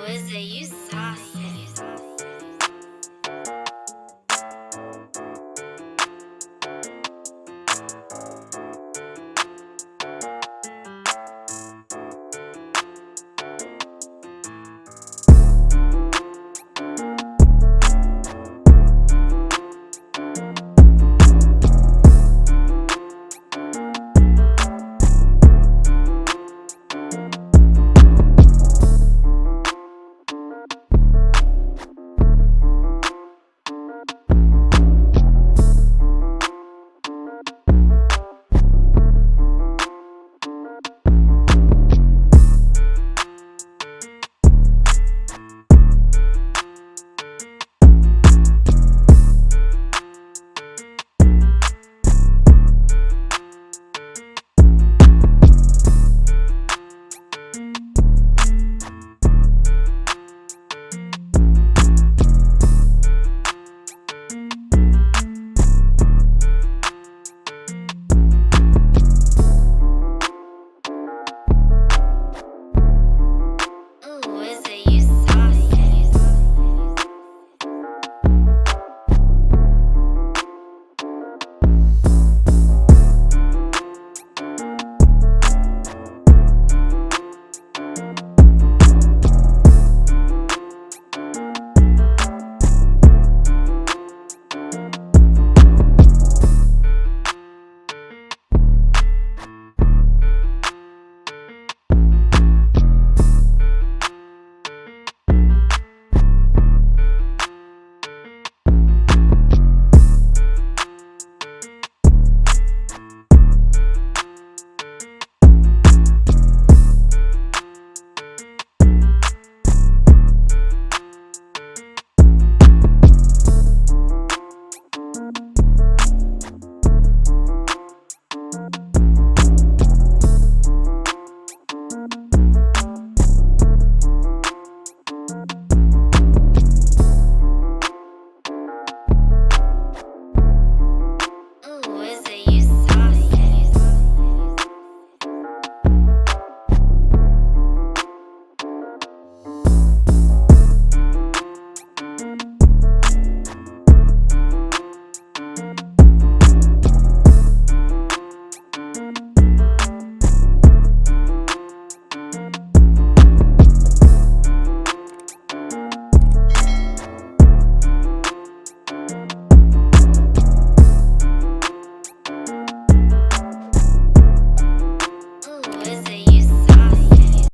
was it? You saucy.